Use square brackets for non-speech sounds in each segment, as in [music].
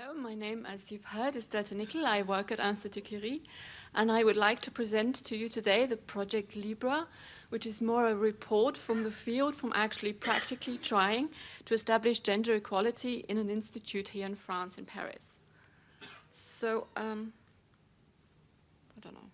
Hello, my name, as you've heard, is Deta Nickel. I work at Institut Curie, and I would like to present to you today the project Libra, which is more a report from the field, from actually practically trying to establish gender equality in an institute here in France, in Paris. So, um, I don't know.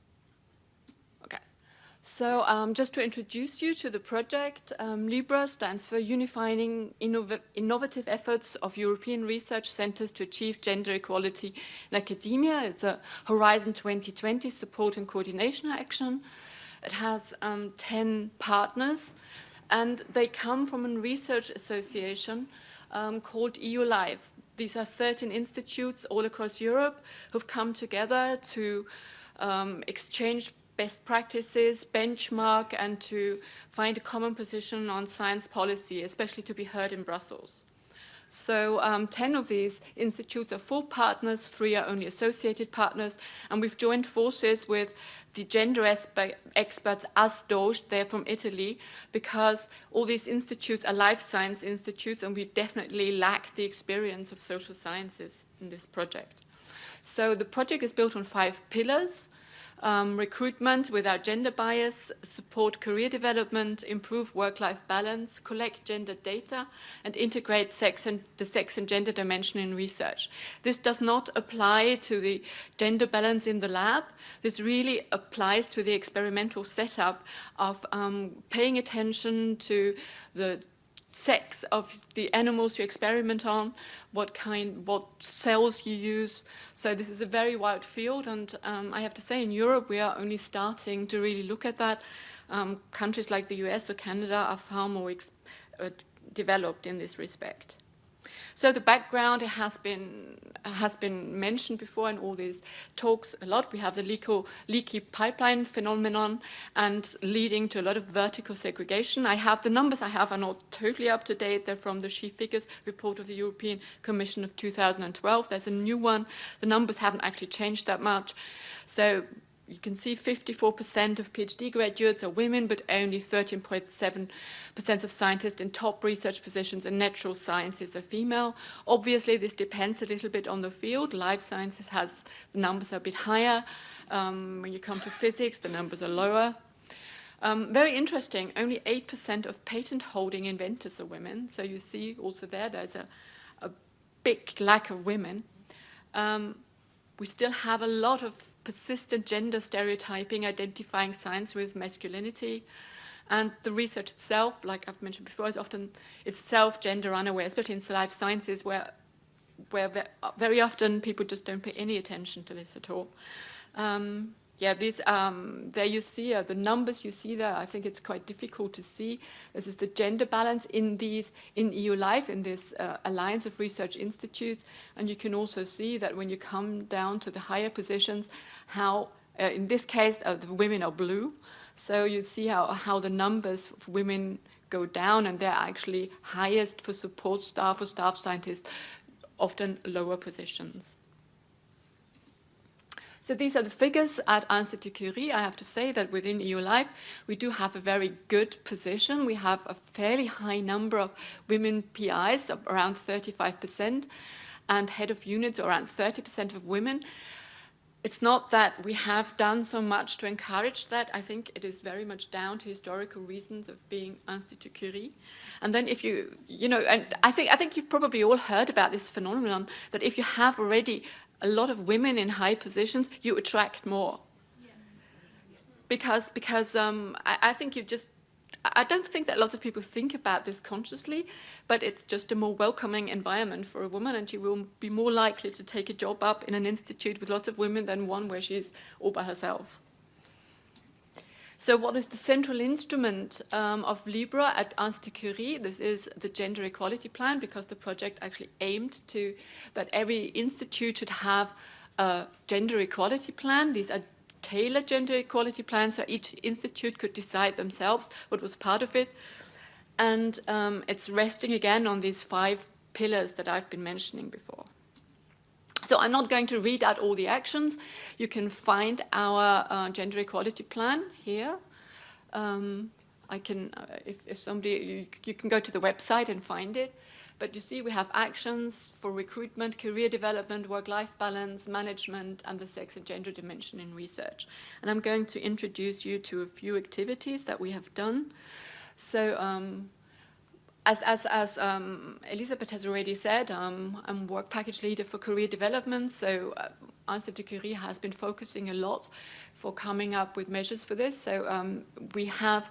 So um, just to introduce you to the project, um, LIBRA stands for Unifying Innov Innovative Efforts of European Research Centers to Achieve Gender Equality in Academia. It's a Horizon 2020 support and coordination action. It has um, 10 partners, and they come from a research association um, called EU Life. These are 13 institutes all across Europe who've come together to um, exchange best practices, benchmark, and to find a common position on science policy, especially to be heard in Brussels. So um, 10 of these institutes are full partners, three are only associated partners, and we've joined forces with the gender experts ASDOGE, they're from Italy, because all these institutes are life science institutes and we definitely lack the experience of social sciences in this project. So the project is built on five pillars um, recruitment without gender bias, support career development, improve work-life balance, collect gender data, and integrate sex and the sex and gender dimension in research. This does not apply to the gender balance in the lab. This really applies to the experimental setup of um, paying attention to the sex of the animals you experiment on, what kind, what cells you use. So this is a very wide field, and um, I have to say, in Europe, we are only starting to really look at that. Um, countries like the US or Canada are far more uh, developed in this respect. So the background has been has been mentioned before in all these talks a lot. We have the leaky, leaky pipeline phenomenon and leading to a lot of vertical segregation. I have the numbers I have are not totally up to date. They're from the She Figures report of the European Commission of 2012. There's a new one. The numbers haven't actually changed that much. So you can see 54% of PhD graduates are women, but only 13.7% of scientists in top research positions in natural sciences are female. Obviously, this depends a little bit on the field. Life sciences has, the numbers are a bit higher. Um, when you come to physics, the numbers are lower. Um, very interesting, only 8% of patent holding inventors are women. So you see also there, there's a, a big lack of women. Um, we still have a lot of persistent gender stereotyping, identifying science with masculinity. And the research itself, like I've mentioned before, is often itself gender unaware, especially in life sciences where, where very often people just don't pay any attention to this at all. Um, yeah, these, um, there you see uh, the numbers you see there. I think it's quite difficult to see. This is the gender balance in these, in EU Life, in this uh, Alliance of Research Institutes. And you can also see that when you come down to the higher positions, how, uh, in this case, uh, the women are blue. So you see how, how the numbers of women go down and they're actually highest for support staff or staff scientists, often lower positions. So these are the figures at Institut Curie. I have to say that within EU Life, we do have a very good position. We have a fairly high number of women PIs, around 35%, and head of units around 30% of women. It's not that we have done so much to encourage that. I think it is very much down to historical reasons of being Institut Curie. And then if you, you know, and I think, I think you've probably all heard about this phenomenon that if you have already a lot of women in high positions, you attract more. Because, because um, I, I think you just I don't think that lots of people think about this consciously, but it's just a more welcoming environment for a woman and she will be more likely to take a job up in an institute with lots of women than one where she's all by herself. So what is the central instrument um, of Libra at Institut Curie? This is the gender equality plan because the project actually aimed to that every institute should have a gender equality plan. These are tailored gender equality plans so each institute could decide themselves what was part of it. And um, it's resting again on these five pillars that I've been mentioning before. So I'm not going to read out all the actions. You can find our uh, gender equality plan here. Um, I can, uh, if, if, somebody, you, you, can go to the website and find it. But you see, we have actions for recruitment, career development, work-life balance, management, and the sex and gender dimension in research. And I'm going to introduce you to a few activities that we have done. So um, as, as, as um, Elisabeth has already said, um, I'm work package leader for career development, so uh, Institut Curie has been focusing a lot for coming up with measures for this. So um, we have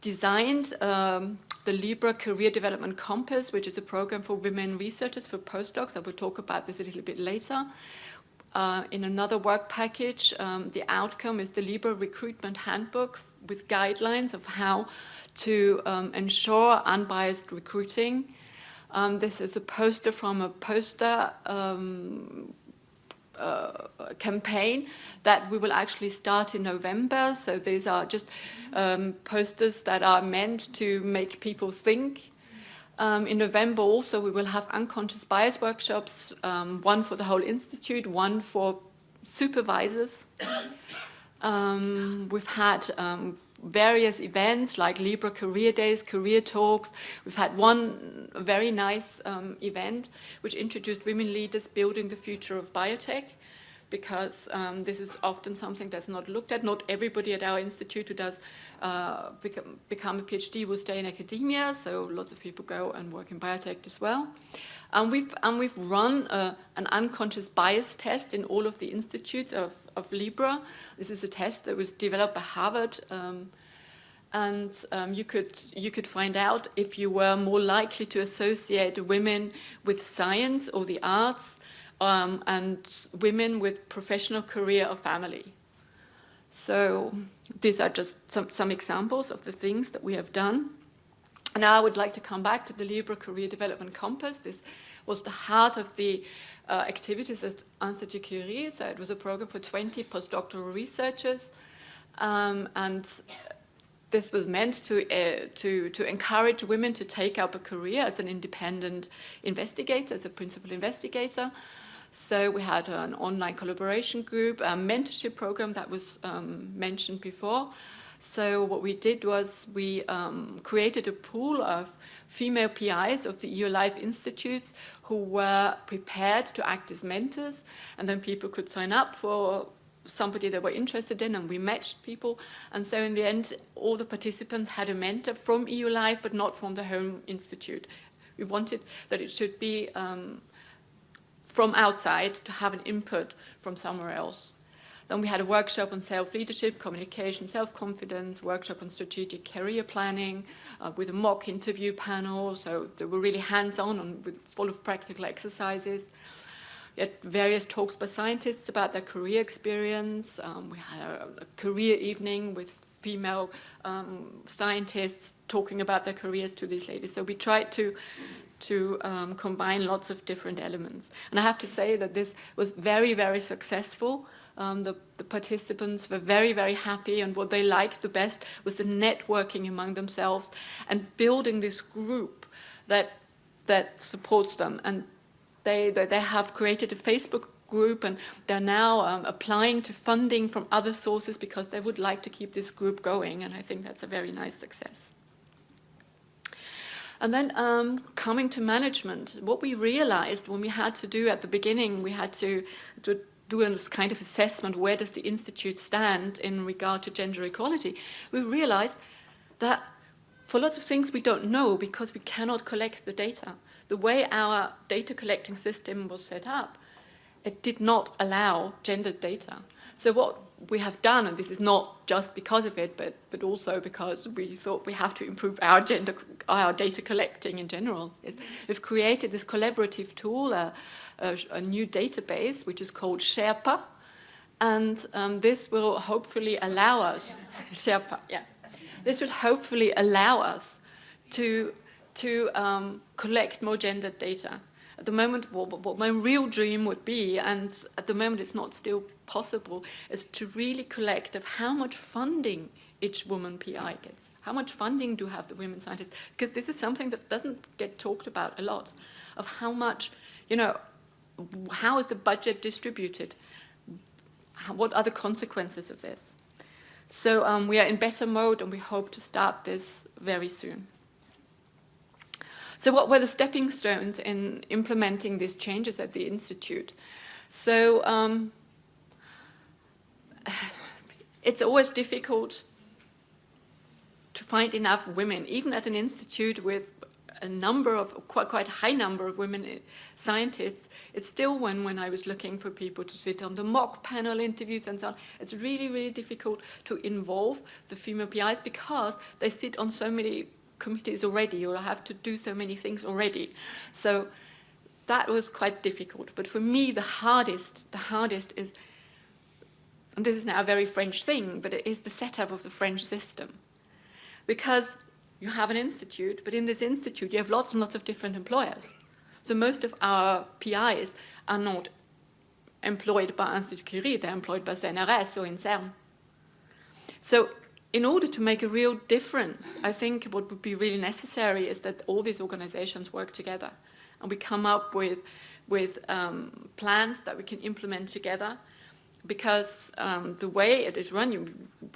designed um, the Libra Career Development Compass, which is a program for women researchers for postdocs. I will talk about this a little bit later. Uh, in another work package, um, the outcome is the Libra Recruitment Handbook with guidelines of how to um, ensure unbiased recruiting. Um, this is a poster from a poster um, uh, campaign that we will actually start in November. So these are just um, posters that are meant to make people think. Um, in November also we will have unconscious bias workshops, um, one for the whole institute, one for supervisors. [coughs] We've had various events like Libra Career Days, Career Talks. We've had one very nice um, event which introduced women leaders building the future of biotech because um, this is often something that's not looked at. Not everybody at our institute who does uh, become, become, a PhD will stay in academia, so lots of people go and work in biotech as well. And we've, and we've run uh, an unconscious bias test in all of the institutes of, of Libra. This is a test that was developed by Harvard um, and um, you could you could find out if you were more likely to associate women with science or the arts um, and women with professional career or family. So these are just some, some examples of the things that we have done. Now I would like to come back to the Libra Career Development Compass. This was the heart of the uh, activities at Institut Curie. So it was a program for 20 postdoctoral researchers. Um, and this was meant to, uh, to, to encourage women to take up a career as an independent investigator, as a principal investigator. So we had an online collaboration group, a mentorship program that was um, mentioned before. So what we did was we um, created a pool of female PIs of the EU Life Institutes who were prepared to act as mentors and then people could sign up for somebody they were interested in and we matched people and so in the end all the participants had a mentor from EU Life but not from the home institute. We wanted that it should be um, from outside to have an input from somewhere else. Then we had a workshop on self-leadership, communication, self-confidence, workshop on strategic career planning uh, with a mock interview panel. So they were really hands-on and full of practical exercises. We had various talks by scientists about their career experience. Um, we had a, a, career evening with female um, scientists talking about their careers to these ladies. So we tried to to um, combine lots of different elements. And I have to say that this was very, very successful. Um, the, the, participants were very, very happy and what they liked the best was the networking among themselves and building this group that, that supports them. And they, they, they have created a Facebook group and they're now um, applying to funding from other sources because they would like to keep this group going and I think that's a very nice success. And then um, coming to management, what we realized when we had to do at the beginning, we had to, to do a kind of assessment, where does the Institute stand in regard to gender equality, we realized that for lots of things we don't know because we cannot collect the data. The way our data collecting system was set up, it did not allow gendered data. So what we have done, and this is not just because of it, but, but also because we thought we have to improve our, gender, our data collecting in general. We've created this collaborative tool, a, a new database, which is called Sherpa, and um, this will hopefully allow us, [laughs] Sherpa, yeah, this will hopefully allow us to, to um, collect more gendered data. At the moment, what, what my real dream would be, and at the moment it's not still possible, is to really collect of how much funding each woman PI gets. How much funding do have the women scientists? Because this is something that doesn't get talked about a lot, of how much, you know, how is the budget distributed? What are the consequences of this? So um, we are in beta mode and we hope to start this very soon. So what were the stepping stones in implementing these changes at the Institute? So um, [sighs] it's always difficult to find enough women, even at an institute with a number of, quite, quite high number of women eh, scientists, it's still when, when I was looking for people to sit on the mock panel interviews and so on, it's really, really difficult to involve the female PIs because they sit on so many committees already or have to do so many things already. So that was quite difficult. But for me, the hardest, the hardest is, and this is now a very French thing, but it is the setup of the French system. Because you have an institute, but in this institute you have lots and lots of different employers. So most of our PIs are not employed by Institut Curie, they're employed by CNRS or INSERM. So in order to make a real difference, I think what would be really necessary is that all these organizations work together and we come up with, with um, plans that we can implement together because um, the way it is run, you,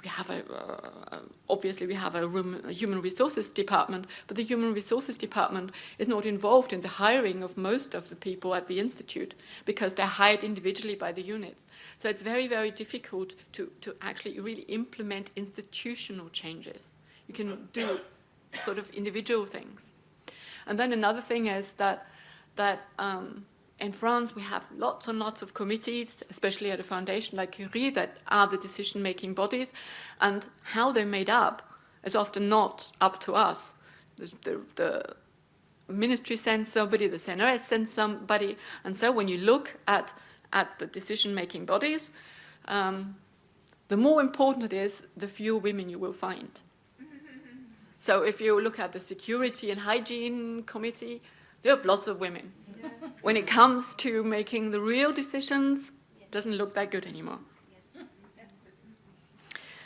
we have a, uh, obviously we have a, room, a, human resources department, but the human resources department is not involved in the hiring of most of the people at the institute because they're hired individually by the units. So it's very, very difficult to, to actually really implement institutional changes. You can do sort of individual things. And then another thing is that, that um, in France, we have lots and lots of committees, especially at a foundation like Curie, that are the decision-making bodies, and how they're made up is often not up to us. The, the, the ministry sends somebody, the CNRS sends somebody, and so when you look at, at the decision-making bodies, um, the more important it is, the fewer women you will find. so if you look at the security and hygiene committee, they have lots of women when it comes to making the real decisions, it doesn't look that good anymore.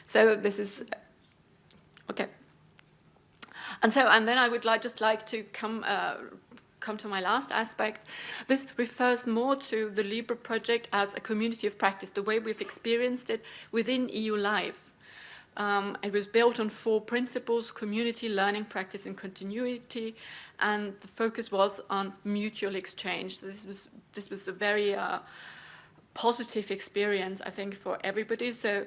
So this is, okay. And so, and then I would like, just like to come, uh, come to my last aspect. This refers more to the LIBRA project as a community of practice, the way we've experienced it within EU Life. Um, it was built on four principles, community, learning, practice, and continuity, and the focus was on mutual exchange. So this was, this was a very uh, positive experience, I think, for everybody. So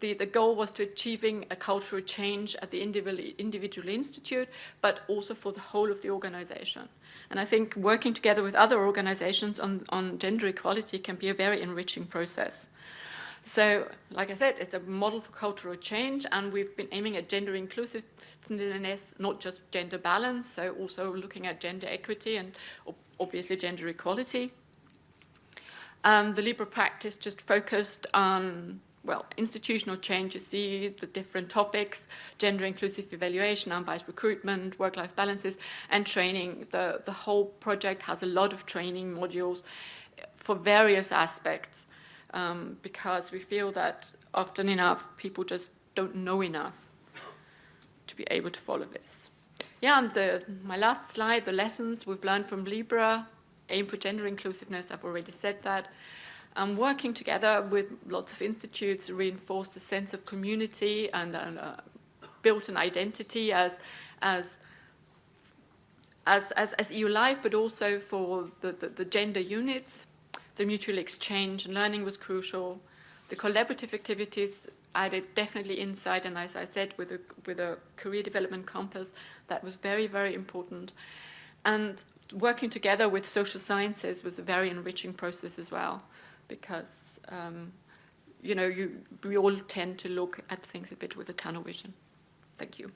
the, the goal was to achieving a cultural change at the individual, individual institute, but also for the whole of the organization. And I think working together with other organizations on, on gender equality can be a very enriching process. So, like I said, it's a model for cultural change, and we've been aiming at gender inclusiveness, not just gender balance, so also looking at gender equity and obviously gender equality. Um, the LIBRA practice just focused on, well, institutional change, you see the different topics, gender inclusive evaluation, unbiased recruitment, work-life balances, and training. The, the whole project has a lot of training modules for various aspects um, because we feel that often enough people just don't know enough to be able to follow this. Yeah, and the, my last slide, the lessons we've learned from Libra, aim for gender inclusiveness, I've already said that. Um, working together with lots of institutes reinforce the sense of community and uh, built an identity as, as as, as, as EU Life, but also for the, the, the gender units the mutual exchange and learning was crucial. The collaborative activities added definitely insight, and as I said, with a, with a career development compass, that was very, very important. And working together with social sciences was a very enriching process as well, because, um, you know, you, we all tend to look at things a bit with a tunnel vision. Thank you.